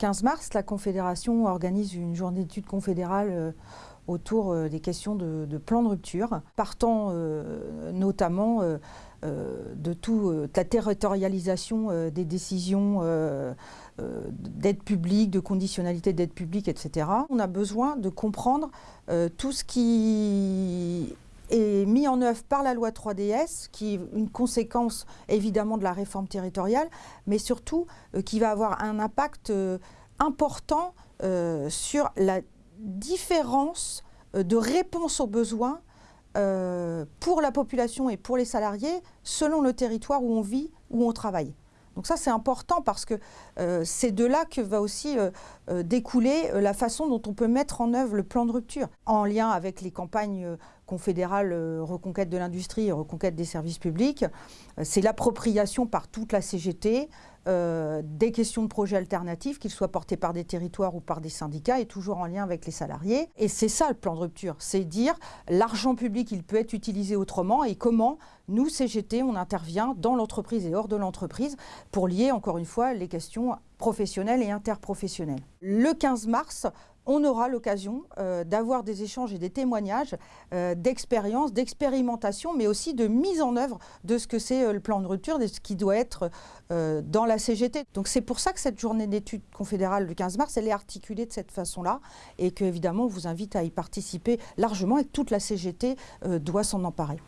15 mars, la Confédération organise une journée d'études confédérale autour des questions de, plan de rupture, partant notamment de toute la territorialisation des décisions d'aide publique, de conditionnalité d'aide publique, etc. On a besoin de comprendre tout ce qui est mis en œuvre par la loi 3DS, qui est une conséquence évidemment de la réforme territoriale, mais surtout euh, qui va avoir un impact euh, important euh, sur la différence de réponse aux besoins pour la population et pour les salariés selon le territoire où on vit, où on travaille. Donc ça, c'est important parce que c'est de là que va aussi découler la façon dont on peut mettre en œuvre le plan de rupture, en lien avec les campagnes confédérale euh, reconquête de l'industrie et reconquête des services publics. Euh, c'est l'appropriation par toute la CGT euh, des questions de projets alternatifs, qu'ils soient portés par des territoires ou par des syndicats, et toujours en lien avec les salariés. Et c'est ça le plan de rupture, c'est dire l'argent public, il peut être utilisé autrement, et comment nous, CGT, on intervient dans l'entreprise et hors de l'entreprise pour lier, encore une fois, les questions professionnelles et interprofessionnelles. Le 15 mars, on aura l'occasion euh, d'avoir des échanges et des témoignages euh, d'expérience, d'expérimentation, mais aussi de mise en œuvre de ce que c'est euh, le plan de rupture, de ce qui doit être dans la CGT. Donc c'est pour ça que cette journée d'études confédérale du 15 mars, elle est articulée de cette façon-là et qu'évidemment on vous invite à y participer largement et toute la CGT doit s'en emparer.